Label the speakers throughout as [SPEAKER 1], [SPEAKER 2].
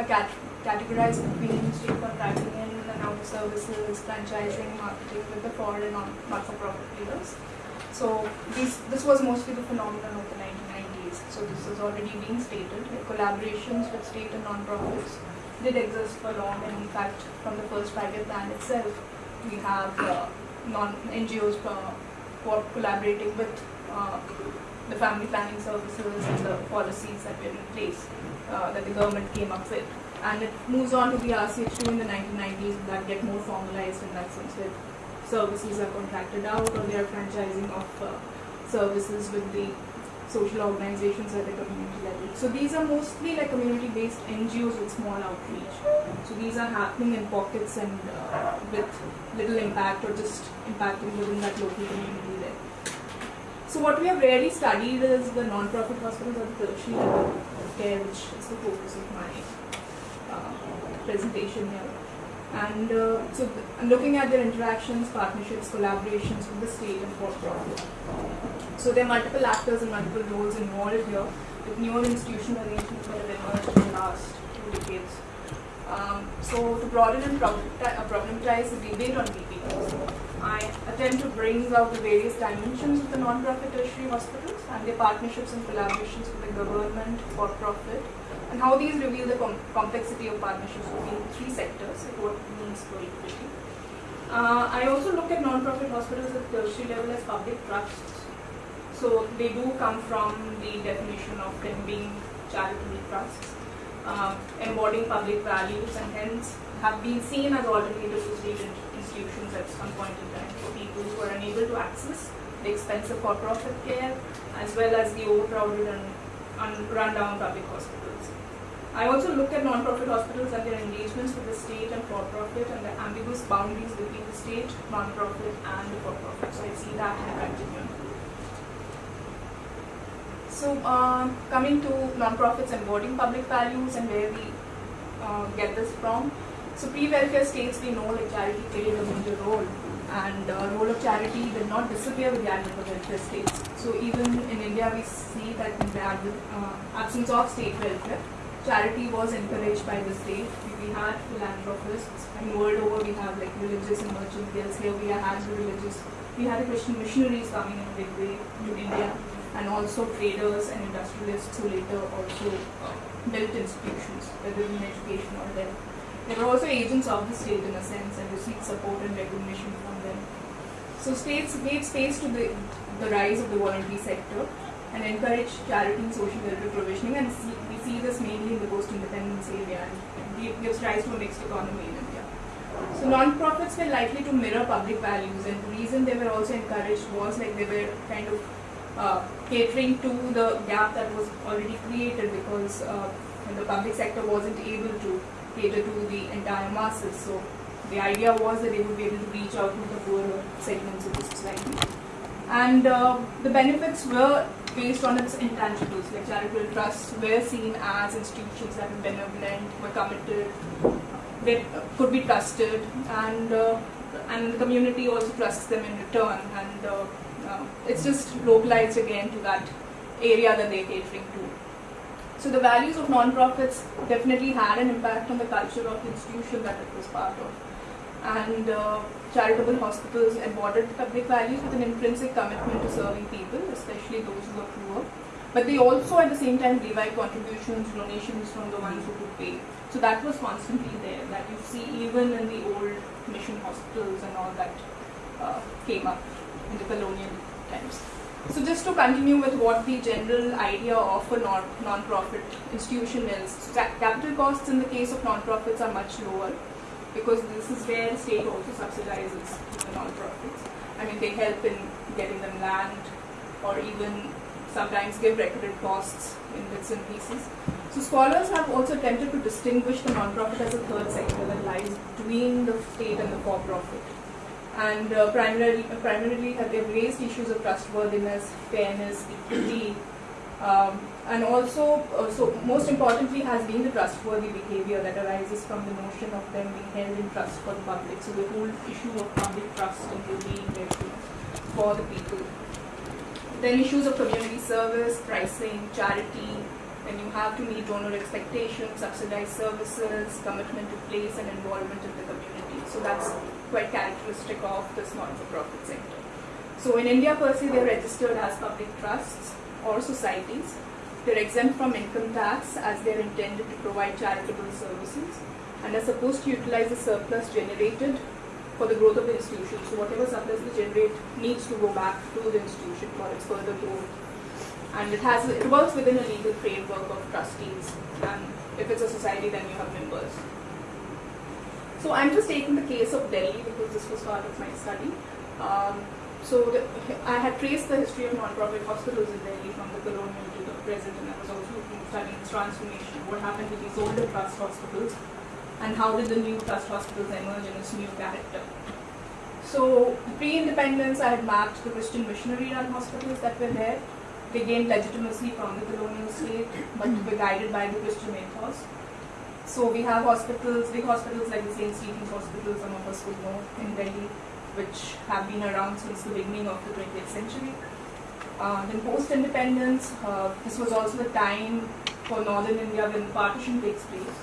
[SPEAKER 1] are cat- categorized between state contracting in and out services, franchising, marketing with the foreign and not-for-profit leaders. So these, this was mostly the phenomenon of the 1990s. So this is already being stated. Like collaborations with state and non-profits did exist for long, and in fact, from the first five-year plan itself, we have uh, non NGOs uh, collaborating with uh, the family planning services and the policies that were in place uh, that the government came up with. And it moves on to the RCH2 in the 1990s that get more formalized in that sense that services are contracted out or they are franchising of uh, services with the social organizations at the community level. So these are mostly like community-based NGOs with small outreach. So these are happening in pockets and uh, with little impact or just impacting within that local community there. So what we have really studied is the non-profit hospitals at the tertiary care, which is the focus of my uh, presentation here. And uh, so I'm looking at their interactions, partnerships, collaborations with the state and for-profit. So there are multiple actors and multiple roles involved here, with newer institutional arrangements that have emerged in the last two decades. Um, so to broaden and uh, problematize the debate on PPPs, I attempt to bring out the various dimensions of the non-profit tertiary hospitals and their partnerships and collaborations with the government, for-profit, and how these reveal the com- complexity of partnerships between three sectors and what it means for equity. Uh, I also look at non-profit hospitals at tertiary level as public trusts. So they do come from the definition of them being charitable trusts, uh, embodying public values, and hence have been seen as alternatives to state institutions at some point in time for people who are unable to access the expensive for-profit care as well as the overcrowded and un- run-down public hospitals. I also look at non-profit hospitals and their engagements with the state and for-profit and the ambiguous boundaries between the state, non-profit, and the for-profit. So I see that in continuum. So uh, coming to non-profits embodying public values and where we uh, get this from. So pre-welfare states we know like charity played a major role and the uh, role of charity did not disappear with the advent of welfare states. So even in India we see that in the uh, absence of state welfare, charity was encouraged by the state. We had philanthropists and world over we have like religious and merchant. Here we had the religious, we had the Christian missionaries coming in a big way to India and also traders and industrialists who later also uh, built institutions, whether in education or health. They were also agents of the state in a sense and received support and recognition from them. So states gave space to the, the rise of the voluntary sector and encouraged charity and social welfare provisioning and see, we see this mainly in the post-independence area and gives rise to a mixed economy in India. So non-profits were likely to mirror public values and the reason they were also encouraged was like they were kind of uh, catering to the gap that was already created because uh, the public sector wasn't able to cater to the entire masses. So the idea was that they would be able to reach out to the poorer segments of the society. And uh, the benefits were based on its intangibles, like charitable trusts were seen as institutions that were benevolent, were committed, they could be trusted, and uh, and the community also trusts them in return. And uh, it's just localized again to that area that they're catering to. So the values of non-profits definitely had an impact on the culture of the institution that it was part of. And uh, charitable hospitals embodied public values with an intrinsic commitment to serving people, especially those who are poor. But they also at the same time derived contributions, donations from the ones who could pay. So that was constantly there, that you see even in the old mission hospitals and all that uh, came up in the colonial times. So just to continue with what the general idea of a non- non-profit institution is, capital costs in the case of non-profits are much lower because this is where the state also subsidizes the non-profits. I mean, they help in getting them land or even sometimes give recorded costs in bits and pieces. So scholars have also attempted to distinguish the non-profit as a third sector that lies between the state and the for-profit and uh, primarily, uh, primarily have they've raised issues of trustworthiness, fairness, equity, um, and also, uh, so most importantly, has been the trustworthy behavior that arises from the notion of them being held in trust for the public. So the whole issue of public trust and being there for the people. Then issues of community service, pricing, charity, and you have to meet donor expectations, subsidize services, commitment to place and involvement in the community. So that's quite characteristic of this not-for-profit sector. So in India per se, they're registered as public trusts or societies. They're exempt from income tax as they're intended to provide charitable services and are supposed to utilize the surplus generated for the growth of the institution. So whatever surplus they generate needs to go back to the institution for its further growth. And it has it works within a legal framework of trustees. And if it's a society, then you have members. So I'm just taking the case of Delhi because this was part of my study. Um, so the, I had traced the history of non-profit hospitals in Delhi from the colonial to the present, and I was also studying its transformation. What happened to these older trust hospitals, and how did the new trust hospitals emerge in its new character? So pre-independence, I had mapped the Christian missionary-run hospitals that were there. They gained legitimacy from the colonial state, but were guided by the Christian ethos. So we have hospitals, big hospitals like the St. Stephen's Hospital, some of us would know in Delhi, which have been around since the beginning of the 20th century. Uh, then post-independence, uh, this was also the time for northern India when the partition takes place.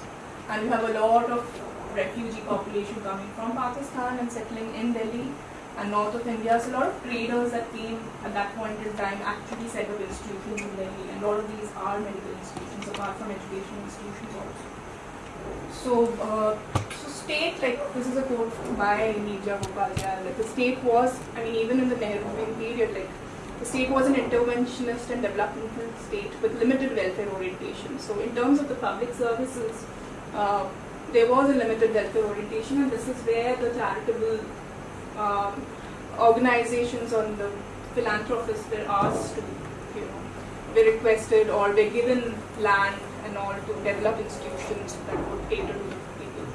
[SPEAKER 1] And you have a lot of refugee population coming from Pakistan and settling in Delhi and north of India. So a lot of traders that came at that point in time actually set up institutions in Delhi. And a lot of these are medical institutions apart from educational institutions also. So, uh, so state, like this is a quote by Niraja Gopal Jayal, like the state was, I mean even in the Nehru period, like the state was an interventionist and developmental state with limited welfare orientation. So in terms of the public services, uh, there was a limited welfare orientation and this is where the charitable um, organizations on the philanthropists were asked to, you know, be requested or were given land and all to develop institutions that would cater to people.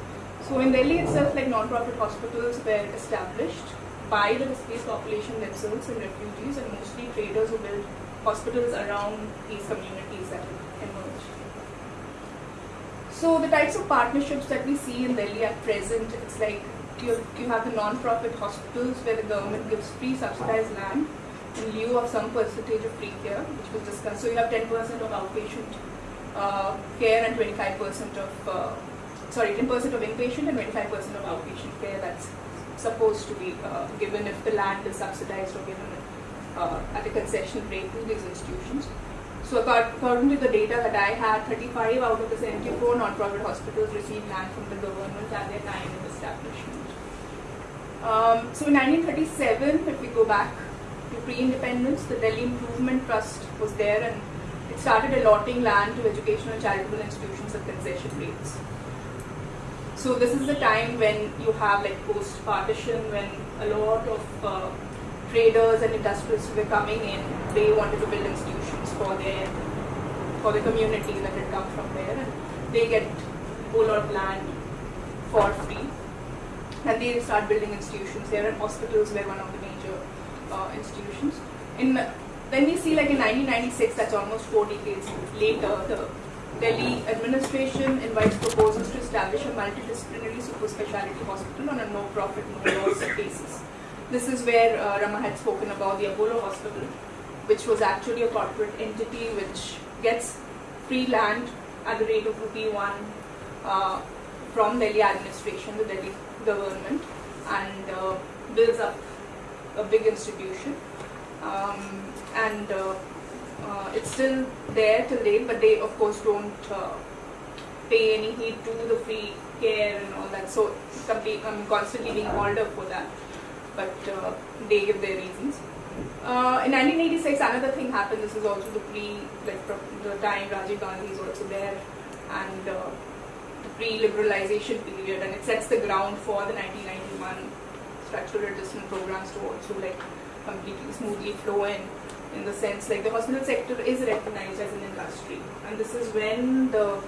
[SPEAKER 1] So in Delhi itself, like non-profit hospitals were established by the displaced population themselves and refugees and mostly traders who built hospitals around these communities that emerged. So the types of partnerships that we see in Delhi at present, it's like you, you have the non-profit hospitals where the government gives free subsidized land in lieu of some percentage of free care, which was discussed. So you have 10% of outpatient uh, care and 25% of, uh, sorry, 10% of inpatient and 25% of outpatient care that's supposed to be uh, given if the land is subsidized or given uh, at a concession rate to these institutions. So according to the data that I had, 35 out of the 74 non-profit hospitals received land from the government at their time of establishment. Um, so in 1937, if we go back to pre-independence, the Delhi Improvement Trust was there and it started allotting land to educational charitable institutions at concession rates. So this is the time when you have like post-partition, when a lot of uh, traders and industrialists were coming in, they wanted to build institutions for their for the community that had come from there, and they get a whole lot of land for free, and they start building institutions. There are hospitals were one of the major uh, institutions. In then we see like in 1996, that's almost four decades later, the Delhi administration invites proposals to establish a multidisciplinary super specialty hospital on a no-profit, no-loss basis. This is where uh, Rama had spoken about the Apollo Hospital, which was actually a corporate entity which gets free land at the rate of rupee one uh, from Delhi administration, the Delhi government, and uh, builds up a big institution. Um, and uh, uh, it's still there till date, but they of course don't uh, pay any heed to the free care and all that. So I'm constantly being called up for that, but they give their reasons. Uh, in 1986, another thing happened. This is also the pre, like the time Rajiv Gandhi is also there, and uh, the pre-liberalization period, and it sets the ground for the 1991 structural adjustment programs to also like completely smoothly flow in in the sense like the hospital sector is recognized as an industry and this is when the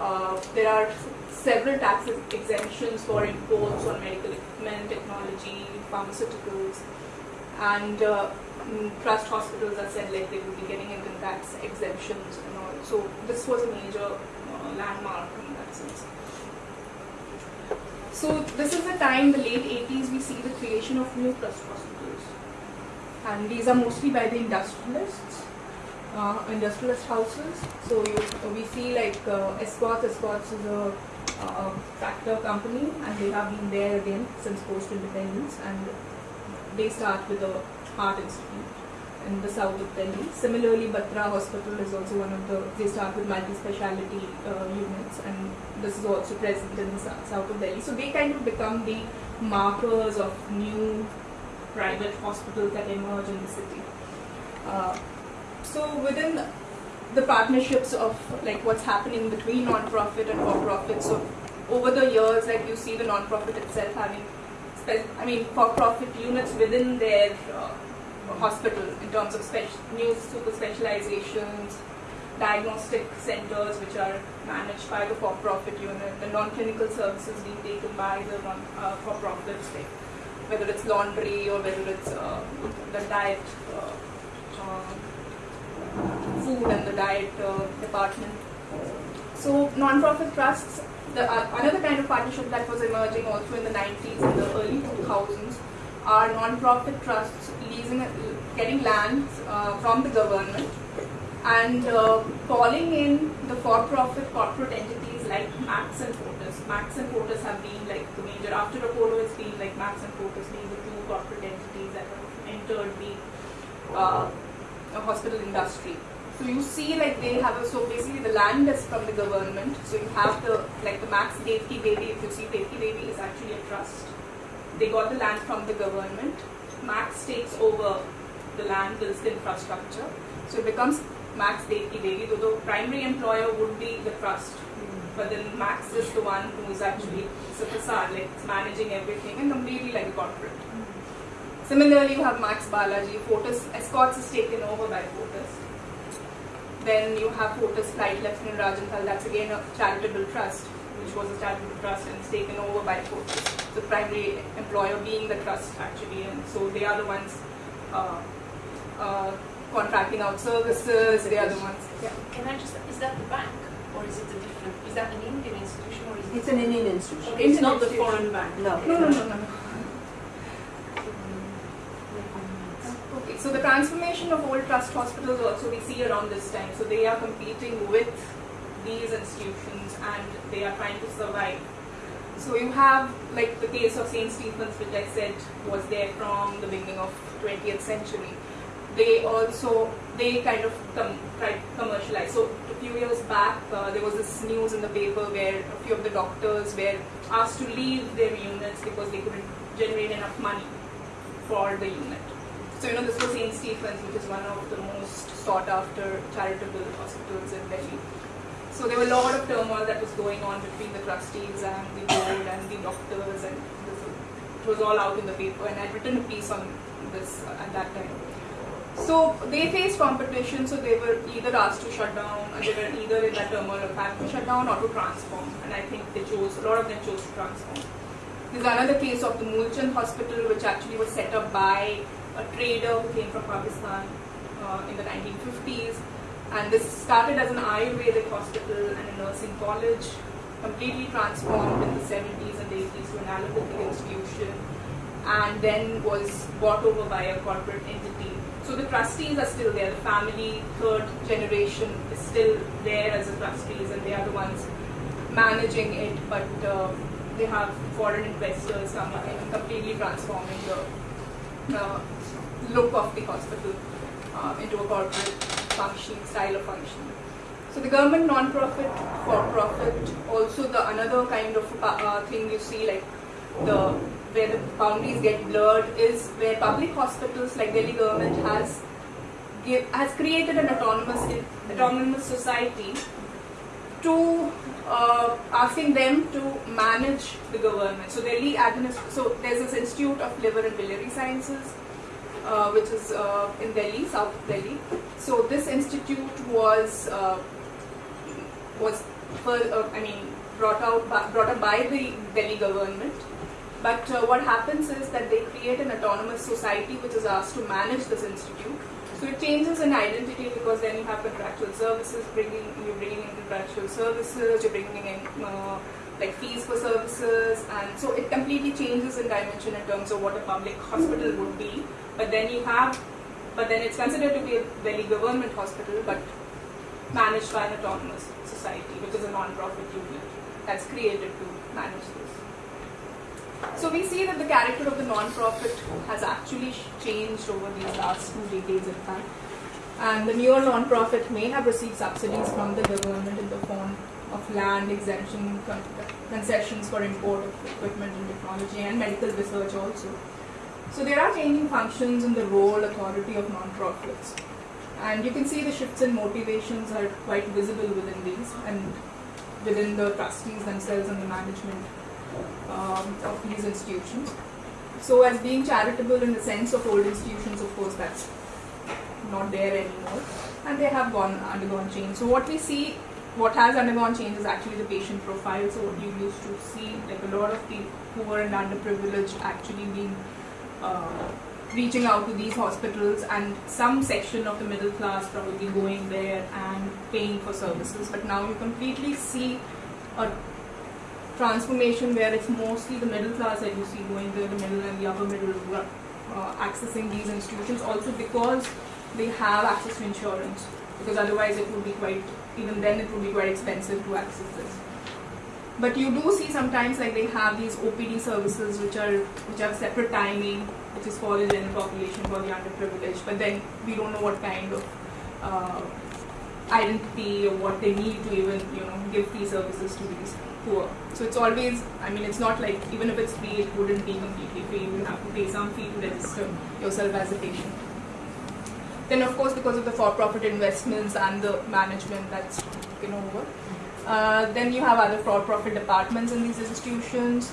[SPEAKER 1] uh, there are several tax exemptions for imports on medical equipment, technology, pharmaceuticals and uh, mm, trust hospitals are said like they will be getting income tax exemptions and all. So this was a major uh, landmark in that sense. So this is the time, the late 80s, we see the creation of new trust hospitals and these are mostly by the industrialists. uh, industrialist houses. So you, we see like uh, Escorts. Escorts is a uh, tractor company, and they have been there again since post-independence, and they start with a heart institute in the south of Delhi. Similarly, Batra Hospital is also one of the, they start with multi-speciality uh, units and this is also present in the south of Delhi. So they kind of become the markers of new private hospitals that emerge in the city. Uh, so within the partnerships of like what's happening between non-profit and for-profit, so over the years, like you see the non-profit itself having, I mean, for-profit units within their uh, hospital in terms of new super specializations, diagnostic centers which are managed by the for-profit unit, the non-clinical services being taken by the non, uh, for-profits, like whether it's laundry or whether it's uh, the diet, uh, uh food and the diet uh, department. So non-profit trusts, the, another kind of partnership that was emerging also in the 90s and the early 2000s are non-profit trusts leasing, getting land from the government and calling in the for-profit corporate entities like Max and Fortis. Max and Fortis have been like the major, after Apollo it's been like Max and Fortis being the two corporate entities that have entered the uh, hospital industry. So you see like they have a, so basically the land is from the government. So you have the, like the Max Devki Devi, if you see Devki Devi is actually a trust they got the land from the government. Max takes over the land, builds the infrastructure. So it becomes Max Devki Devi, though the primary employer would be the trust. But then Max is the one who is actually, it's a facade, like it's managing everything and completely like a corporate. Similarly, you have Max Balaji, Fortis, Escorts is taken over by Fortis. Then you have Fortis Flight Lieutenant Rajan Dhall, that's again a charitable trust which was a charitable trust and it's taken over by Fortis. The primary employer being the trust actually, and so they are the ones uh, uh, contracting out services. They are the ones.
[SPEAKER 2] Yeah. Can I just? Is that the bank, or is it a different? Is that an Indian institution, or is it?
[SPEAKER 3] It's an Indian institution.
[SPEAKER 2] Okay, it's not the foreign bank.
[SPEAKER 3] No.
[SPEAKER 1] No, no, no, no. no. Okay, so the transformation of old trust hospitals also we see around this time. So they are competing with these institutions and they are trying to survive. So you have like the case of St. Stephen's which I said was there from the beginning of 20th century. They also, they kind of com commercialize. So a few years back uh, there was this news in the paper where a few of the doctors were asked to leave their units because they couldn't generate enough money for the unit. So you know this was St. Stephen's which is one of the most sought after charitable hospitals in Delhi. So there were a lot of turmoil that was going on between the trustees and the board and the doctors and this, it was all out in the paper and I'd written a piece on this at that time. So they faced competition, so they were either asked to shut down, they were either in that turmoil of having to shut down or to transform. And I think they chose, a lot of them chose to transform. There's another case of the Moolchand Hospital, which actually was set up by a trader who came from Pakistan uh, in the 1950s. And this started as an Ayurvedic hospital and a nursing college, completely transformed in the 70s and 80s to an allopathic institution, and then was bought over by a corporate entity. So the trustees are still there. The family, third generation, is still there as the trustees, and they are the ones managing it. But uh, they have foreign investors coming in completely transforming the uh, look of the hospital uh, into a corporate functioning, style of functioning. So the government non-profit, for-profit, also the another kind of uh, thing you see like the where the boundaries get blurred is where public hospitals like Delhi government has give, has created an autonomous autonomous society to uh, asking them to manage the government. So Delhi administ so there's this Institute of Liver and Biliary Sciences uh, which is uh, in Delhi, South Delhi. So this institute was uh, was for, uh, I mean brought out by, brought up by the Delhi government. But uh, what happens is that they create an autonomous society which is asked to manage this institute. So it changes in identity because then you have contractual services, bringing you're bringing in contractual services, you're bringing in uh, like fees for services, and so it completely changes in dimension in terms of what a public hospital would be. But then you have but then it's considered to be a Delhi government hospital, but managed by an autonomous society, which is a non-profit unit that's created to manage this. So we see that the character of the non-profit has actually changed over these last two decades, in fact. And the newer non-profit may have received subsidies from the government in the form of land exemption, con- concessions for import of equipment and technology, and medical research also. So there are changing functions in the role authority of non-profits. And you can see the shifts in motivations are quite visible within these and within the trustees themselves and the management um, of these institutions. So, as being charitable in the sense of old institutions, of course, that's not there anymore, and they have gone undergone change. So, what we see, what has undergone change is actually the patient profile. So, what you used to see, like a lot of the poor and underprivileged actually being uh, reaching out to these hospitals, and some section of the middle class probably going there and paying for services. But now you completely see a transformation where it's mostly the middle class that you see going there, the middle and the upper middle uh, accessing these institutions also because they have access to insurance because otherwise it would be quite even then it would be quite expensive to access this. But you do see sometimes like they have these OPD services which are which have separate timing which is for the general population for the underprivileged but then we don't know what kind of uh, identity or what they need to even you know give free services to these poor. So it's always, I mean, it's not like even if it's free, it wouldn't be completely free. You will have to pay some fee to register yourself as a patient. Then, of course, because of the for-profit investments and the management that's taken over, uh, then you have other for-profit departments in these institutions.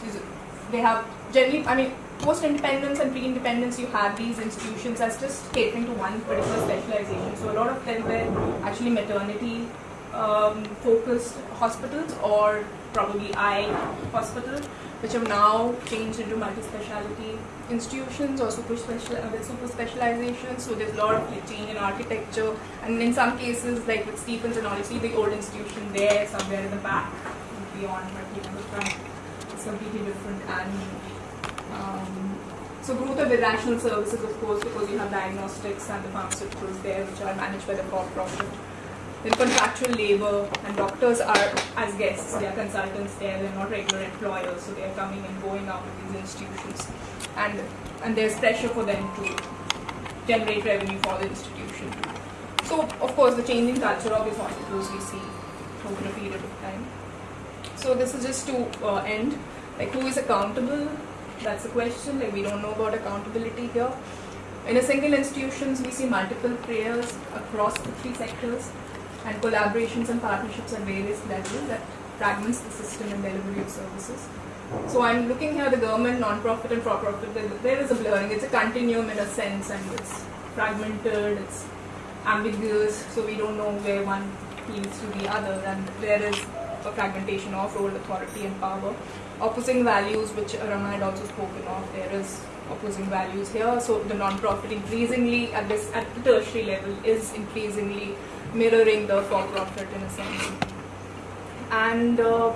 [SPEAKER 1] They have generally, I mean, post-independence and pre-independence, you have these institutions as just catering to one particular specialization. So a lot of them were actually maternity um, focused hospitals or probably eye hospital, which have now changed into multi-speciality institutions or super special uh, with super specializations. So there's a lot of change in architecture, and in some cases, like with Stephens and you see the old institution there somewhere in the back, beyond, but you the front is completely different. And um, so growth of irrational services, of course, because you have diagnostics and the pharmaceuticals there, which are managed by the for-profit. Then contractual labor and doctors are as guests, they are consultants there, they're not regular employers, so they are coming and going out of these institutions. And and there's pressure for them to generate revenue for the institution. So of course the changing culture of these hospitals we see over a period of time. So this is just to uh, end. Like who is accountable? That's the question. Like we don't know about accountability here. In a single institutions, we see multiple players across the three sectors and collaborations and partnerships at various levels that fragments the system and delivery of services. So I'm looking here the government, non-profit and for-profit, there- is a blurring. It's a continuum in a sense and it's fragmented, it's ambiguous, so we don't know where one leads to the other and there is a fragmentation of role, authority and power. Opposing values, which Rama had also spoken of, there is opposing values here. So the non-profit increasingly at this at the tertiary level is increasingly mirroring the for-profit in a sense. And uh,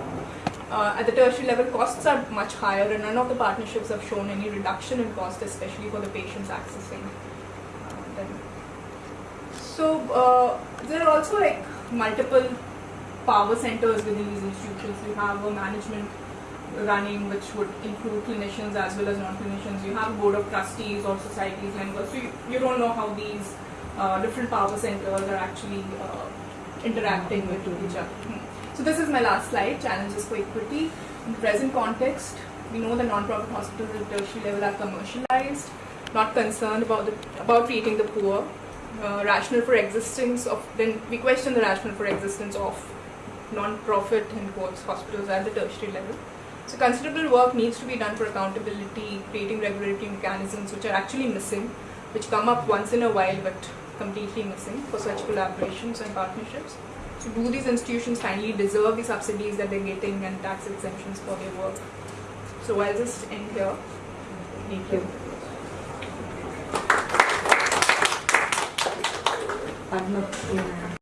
[SPEAKER 1] uh, at the tertiary level, costs are much higher, and none of the partnerships have shown any reduction in cost, especially for the patients accessing uh, them. So uh, there are also like multiple power centers within these institutions. You have a management running which would include clinicians as well as non-clinicians. You have a board of trustees or societies members. So you, you don't know how these uh, different power centers are actually uh, interacting with each other. Hmm. So this is my last slide, challenges for equity. In the present context, we know the non-profit hospitals at the tertiary level are commercialized, not concerned about the, about treating the poor, uh, rational for existence of, then we question the rational for existence of non-profit in quotes hospitals at the tertiary level. So considerable work needs to be done for accountability, creating regulatory mechanisms which are actually missing, which come up once in a while but completely missing for such collaborations and partnerships. So do these institutions finally deserve the subsidies that they're getting and tax exemptions for their work? So I'll just end here. Thank you.
[SPEAKER 3] Padma, yeah.